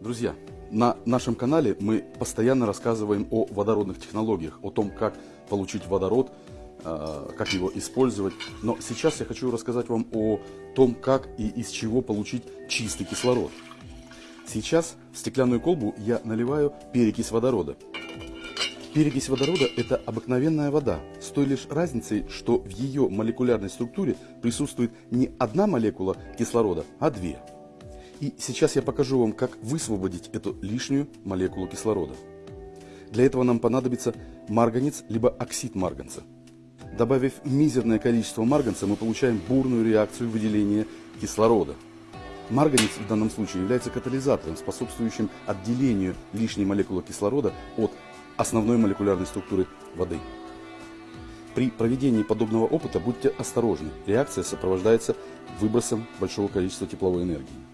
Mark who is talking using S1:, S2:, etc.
S1: Друзья, на нашем канале мы постоянно рассказываем о водородных технологиях, о том, как получить водород, э, как его использовать. Но сейчас я хочу рассказать вам о том, как и из чего получить чистый кислород. Сейчас в стеклянную колбу я наливаю перекись водорода. Перекись водорода – это обыкновенная вода, с той лишь разницей, что в ее молекулярной структуре присутствует не одна молекула кислорода, а две. И сейчас я покажу вам, как высвободить эту лишнюю молекулу кислорода. Для этого нам понадобится марганец либо оксид марганца. Добавив мизерное количество марганца, мы получаем бурную реакцию выделения кислорода. Марганец в данном случае является катализатором, способствующим отделению лишней молекулы кислорода от основной молекулярной структуры воды. При проведении подобного опыта будьте осторожны. Реакция сопровождается выбросом большого количества тепловой энергии.